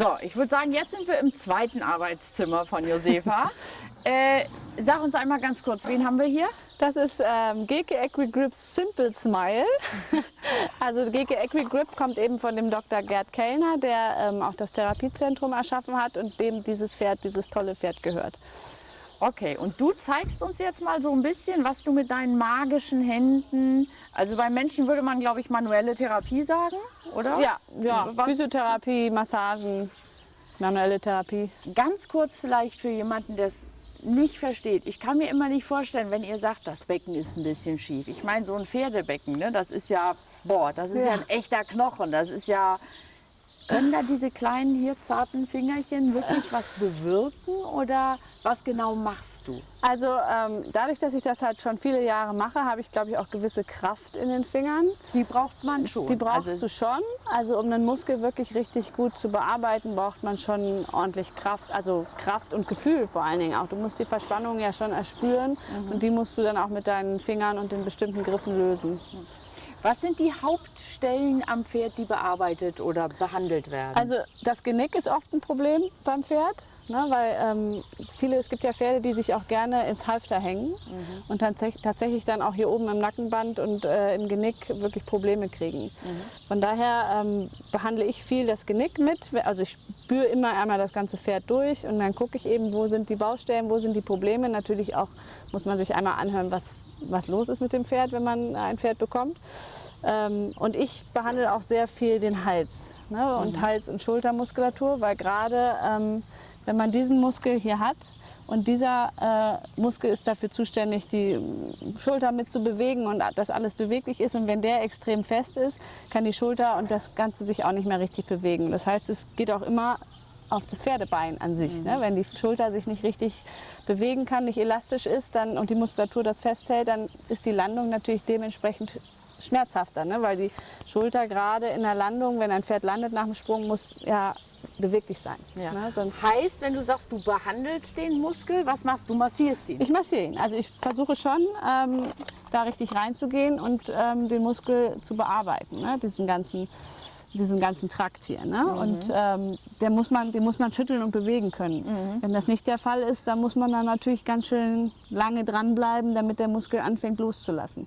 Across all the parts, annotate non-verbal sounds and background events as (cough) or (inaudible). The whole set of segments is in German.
So, ich würde sagen, jetzt sind wir im zweiten Arbeitszimmer von Josefa. (laughs) äh, sag uns einmal ganz kurz, wen haben wir hier? Das ist ähm, GK Equigrip Simple Smile. (laughs) also GK Equigrip kommt eben von dem Dr. Gerd Kellner, der ähm, auch das Therapiezentrum erschaffen hat und dem dieses Pferd, dieses tolle Pferd gehört. Okay, und du zeigst uns jetzt mal so ein bisschen, was du mit deinen magischen Händen, also bei Menschen würde man, glaube ich, manuelle Therapie sagen, oder? Ja, ja. Was? Physiotherapie, Massagen, manuelle Therapie. Ganz kurz vielleicht für jemanden, der es nicht versteht. Ich kann mir immer nicht vorstellen, wenn ihr sagt, das Becken ist ein bisschen schief. Ich meine, so ein Pferdebecken, ne, das ist ja, boah, das ist ja. ja ein echter Knochen. Das ist ja, können da diese kleinen hier zarten Fingerchen wirklich was bewirken oder was genau machst du? Also ähm, dadurch, dass ich das halt schon viele Jahre mache, habe ich glaube ich auch gewisse Kraft in den Fingern. Die braucht man schon. Die brauchst also du schon. Also um einen Muskel wirklich richtig gut zu bearbeiten, braucht man schon ordentlich Kraft. Also Kraft und Gefühl vor allen Dingen auch. Du musst die Verspannung ja schon erspüren mhm. und die musst du dann auch mit deinen Fingern und den bestimmten Griffen lösen. Mhm. Was sind die Hauptstellen am Pferd, die bearbeitet oder behandelt werden? Also das Genick ist oft ein Problem beim Pferd. Ne, weil ähm, viele, es gibt ja Pferde, die sich auch gerne ins Halfter hängen mhm. und dann tatsächlich dann auch hier oben im Nackenband und äh, im Genick wirklich Probleme kriegen. Mhm. Von daher ähm, behandle ich viel das Genick mit. Also ich spüre immer einmal das ganze Pferd durch und dann gucke ich eben, wo sind die Baustellen, wo sind die Probleme. Natürlich auch muss man sich einmal anhören, was, was los ist mit dem Pferd, wenn man ein Pferd bekommt. Ähm, und ich behandle auch sehr viel den Hals ne? und mhm. Hals- und Schultermuskulatur, weil gerade ähm, wenn man diesen Muskel hier hat und dieser äh, Muskel ist dafür zuständig, die Schulter mit zu bewegen und dass alles beweglich ist. Und wenn der extrem fest ist, kann die Schulter und das Ganze sich auch nicht mehr richtig bewegen. Das heißt, es geht auch immer auf das Pferdebein an sich. Mhm. Ne? Wenn die Schulter sich nicht richtig bewegen kann, nicht elastisch ist dann, und die Muskulatur das festhält, dann ist die Landung natürlich dementsprechend schmerzhafter, ne? weil die Schulter gerade in der Landung, wenn ein Pferd landet nach dem Sprung, muss ja beweglich sein. Ja. Ne? Sonst heißt, wenn du sagst, du behandelst den Muskel, was machst du? Massierst ihn? Ich massiere ihn. Also ich versuche schon, ähm, da richtig reinzugehen und ähm, den Muskel zu bearbeiten, ne? diesen ganzen diesen ganzen Trakt hier. Ne? Mhm. Und ähm, der muss man, den muss man schütteln und bewegen können. Mhm. Wenn das nicht der Fall ist, dann muss man da natürlich ganz schön lange dranbleiben, damit der Muskel anfängt loszulassen.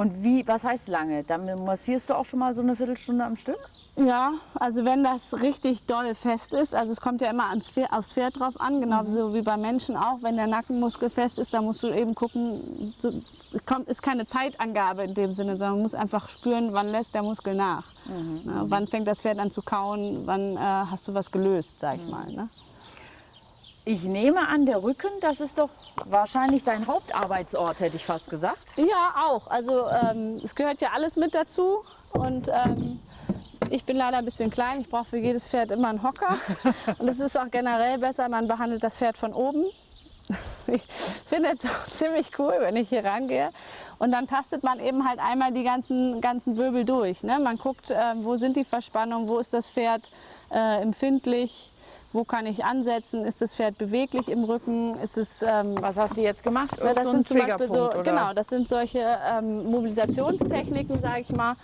Und wie, was heißt lange? Dann massierst du auch schon mal so eine Viertelstunde am Stück? Ja, also wenn das richtig doll fest ist, also es kommt ja immer ans Pferd, aufs Pferd drauf an, genauso mhm. wie bei Menschen auch. Wenn der Nackenmuskel fest ist, dann musst du eben gucken, so, kommt, ist keine Zeitangabe in dem Sinne, sondern man muss einfach spüren, wann lässt der Muskel nach. Mhm. Ja, wann fängt das Pferd an zu kauen, wann äh, hast du was gelöst, sag ich mhm. mal. Ne? Ich nehme an, der Rücken, das ist doch wahrscheinlich dein Hauptarbeitsort, hätte ich fast gesagt. Ja, auch. Also ähm, es gehört ja alles mit dazu. Und ähm, ich bin leider ein bisschen klein. Ich brauche für jedes Pferd immer einen Hocker. (laughs) Und es ist auch generell besser, man behandelt das Pferd von oben. (laughs) Ich finde es auch ziemlich cool, wenn ich hier rangehe. Und dann tastet man eben halt einmal die ganzen, ganzen Wirbel durch. Ne? Man guckt, äh, wo sind die Verspannungen, wo ist das Pferd äh, empfindlich, wo kann ich ansetzen? Ist das Pferd beweglich im Rücken? Ist es, ähm, Was hast du jetzt gemacht? Na, das so sind zum Beispiel so, genau, das sind solche ähm, Mobilisationstechniken, sage ich mal,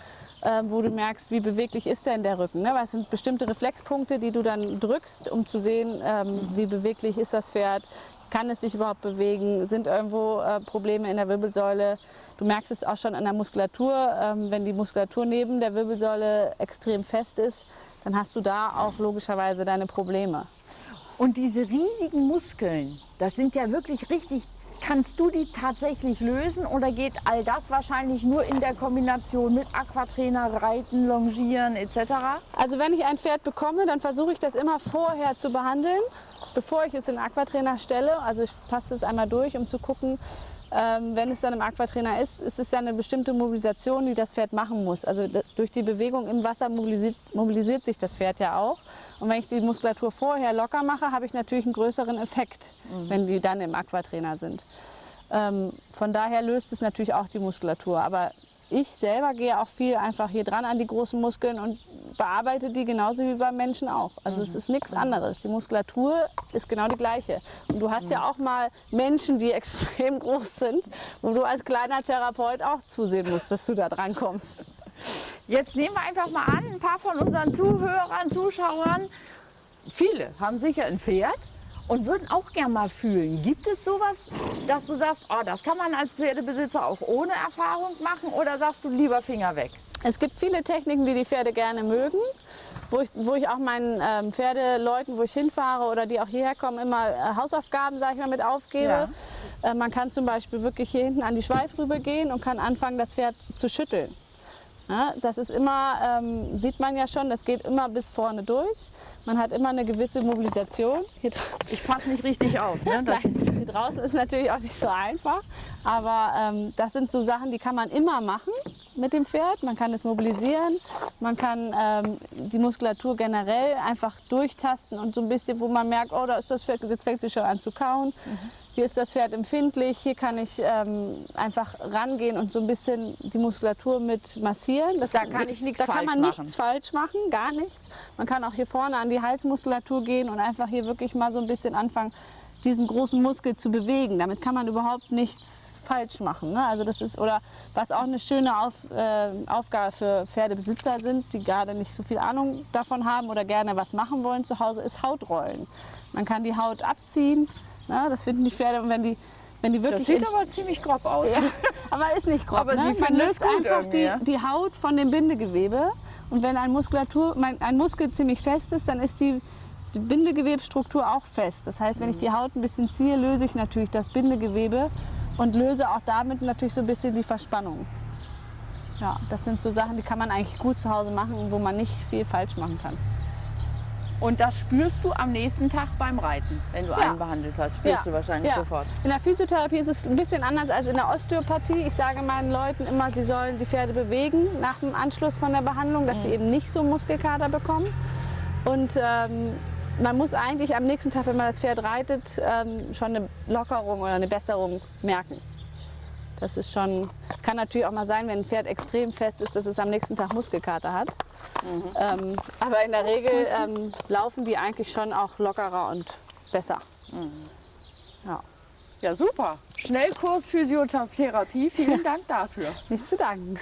wo du merkst, wie beweglich ist denn der Rücken. Ne? Was sind bestimmte Reflexpunkte, die du dann drückst, um zu sehen, ähm, mhm. wie beweglich ist das Pferd, kann es sich überhaupt bewegen, sind irgendwo äh, Probleme in der Wirbelsäule. Du merkst es auch schon an der Muskulatur, ähm, wenn die Muskulatur neben der Wirbelsäule extrem fest ist, dann hast du da auch logischerweise deine Probleme. Und diese riesigen Muskeln, das sind ja wirklich richtig, kannst du die tatsächlich lösen oder geht all das wahrscheinlich nur in der Kombination mit Aquatrainer, Reiten, Longieren etc.? Also wenn ich ein Pferd bekomme, dann versuche ich das immer vorher zu behandeln, bevor ich es in Aquatrainer stelle. Also ich taste es einmal durch, um zu gucken, ähm, wenn es dann im Aquatrainer ist, ist es ja eine bestimmte Mobilisation, die das Pferd machen muss. Also durch die Bewegung im Wasser mobilisiert, mobilisiert, sich das Pferd ja auch. Und wenn ich die Muskulatur vorher locker mache, habe ich natürlich einen größeren Effekt, mhm. wenn die dann im Aquatrainer sind. Ähm, von daher löst es natürlich auch die Muskulatur. Aber ich selber gehe auch viel einfach hier dran an die großen Muskeln und bearbeite die genauso wie beim Menschen auch. Also mhm. es ist nichts anderes. Die Muskulatur ist genau die gleiche. Und du hast mhm. ja auch mal Menschen, die (laughs) extrem groß sind, wo du als kleiner Therapeut auch zusehen musst, dass du da dran kommst. Jetzt nehmen wir einfach mal an, ein paar von unseren Zuhörern, Zuschauern viele haben sicher ein Pferd und würden auch gern mal fühlen. Gibt es sowas, dass du sagst, oh, das kann man als Pferdebesitzer auch ohne Erfahrung machen oder sagst du lieber Finger weg? Es gibt viele Techniken, die die Pferde gerne mögen, wo ich, wo ich auch meinen ähm, Pferdeleuten, wo ich hinfahre oder die auch hierher kommen, immer äh, Hausaufgaben, sage ich mal, mit aufgebe. Äh, man kann zum Beispiel wirklich hier hinten an die Schweifrübe gehen und kann anfangen, das Pferd zu schütteln. Ja, das ist immer, ähm, sieht man ja schon, das geht immer bis vorne durch. Man hat immer eine gewisse Mobilisation. Ich passe nicht richtig auf. Ne? (laughs) Hier draußen ist natürlich auch nicht so einfach, aber ähm, das sind so Sachen, die kann man immer machen mit dem Pferd. Man kann es mobilisieren, man kann ähm, die Muskulatur generell einfach durchtasten und so ein bisschen, wo man merkt, oh, da ist das Pferd, jetzt fängt sie schon an zu kauen. Hier ist das Pferd empfindlich, hier kann ich ähm, einfach rangehen und so ein bisschen die Muskulatur mit massieren. Das, Da kann ich nichts Da kann man machen. nichts falsch machen, gar nichts. Man kann auch hier vorne an die Halsmuskulatur gehen und einfach hier wirklich mal so ein bisschen anfangen, diesen großen Muskel zu bewegen. Damit kann man überhaupt nichts falsch machen. Ne? Also das ist, oder was auch eine schöne Auf, äh, Aufgabe für Pferdebesitzer sind, die gerade nicht so viel Ahnung davon haben oder gerne was machen wollen zu Hause, ist Hautrollen. Man kann die Haut abziehen, ne? das finden die Pferde und wenn die, wenn die das wirklich sieht in- aber ziemlich grob aus. ja, (laughs) aber ist nicht grob. Ne? sie Man löst einfach die, die Haut von dem Bindegewebe. Und wenn ein, Muskulatur, ein Muskel ziemlich fest ist, dann ist die, die Bindegewebsstruktur auch fest. Das heißt, wenn ich die Haut ein bisschen ziehe, löse ich natürlich das Bindegewebe und löse auch damit natürlich so ein bisschen die Verspannung. Ja, das sind so Sachen, die kann man eigentlich gut zu Hause machen und wo man nicht viel falsch machen kann. Und das spürst du am nächsten Tag beim Reiten, wenn du Ja. einen behandelt hast. Spürst du wahrscheinlich ja. sofort. In der Physiotherapie ist es ein bisschen anders als in der Osteopathie. Ich sage meinen Leuten immer, sie sollen die Pferde bewegen nach dem Anschluss von der Behandlung, dass sie eben nicht so Muskelkater bekommen. Und ähm, man muss eigentlich am nächsten Tag, wenn man das Pferd reitet, ähm, schon eine Lockerung oder eine Besserung merken. Das ist schon, kann natürlich auch mal sein, wenn ein Pferd extrem fest ist, dass es am nächsten Tag Muskelkater hat. Ähm, aber in der Regel ähm, laufen die eigentlich schon auch lockerer und besser. Ja. Ja, super. Schnellkurs Physiotherapie. Vielen (laughs) Dank dafür. Nicht zu danken.